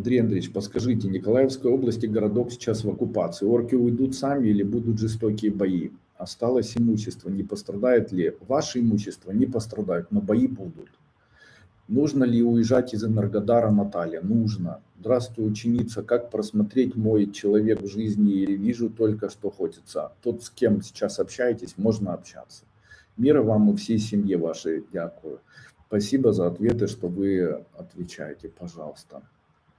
Андрей Андреевич, подскажите, Николаевской области городок сейчас в оккупации. Орки уйдут сами или будут жестокие бои? Осталось имущество. Не пострадает ли? Ваше имущество не пострадает, но бои будут. Нужно ли уезжать из Энергодара, Наталья? Нужно. Здравствуй, ученица. Как просмотреть мой человек в жизни? Вижу только, что хочется. Тот, с кем сейчас общаетесь, можно общаться. Мира вам и всей семье вашей. Дякую. Спасибо за ответы, что вы отвечаете, пожалуйста.